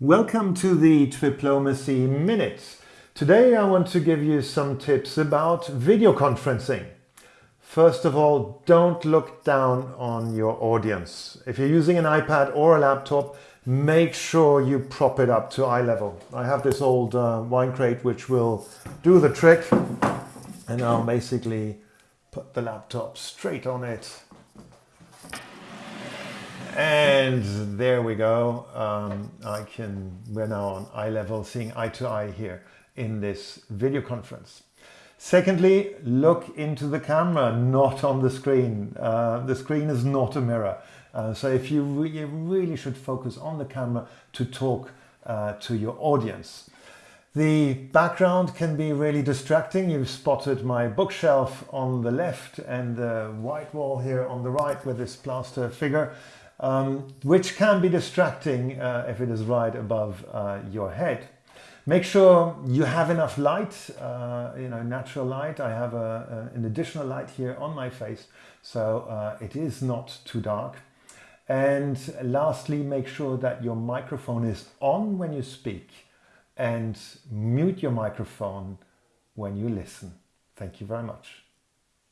Welcome to the Triplomacy Minute. Today I want to give you some tips about video conferencing. First of all, don't look down on your audience. If you're using an iPad or a laptop, make sure you prop it up to eye level. I have this old uh, wine crate which will do the trick and I'll basically put the laptop straight on it and there we go. Um, I can, we're now on eye level, seeing eye to eye here in this video conference. Secondly, look into the camera, not on the screen. Uh, the screen is not a mirror. Uh, so if you, re you really should focus on the camera to talk uh, to your audience. The background can be really distracting. You've spotted my bookshelf on the left and the white wall here on the right with this plaster figure um, which can be distracting uh, if it is right above uh, your head. Make sure you have enough light, uh, you know, natural light. I have a, a, an additional light here on my face, so uh, it is not too dark. And lastly, make sure that your microphone is on when you speak and mute your microphone when you listen. Thank you very much.